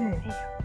네. 해요.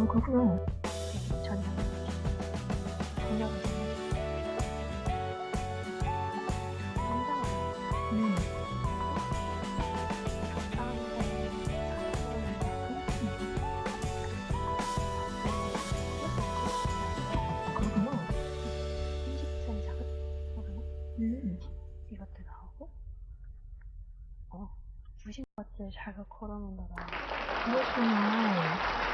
어, 그렇군요. 네. 그렇군요. 30cm 작은. 음, 이것도 나오고 어 부신 것들 잘 걸어놓는다 그렇군요.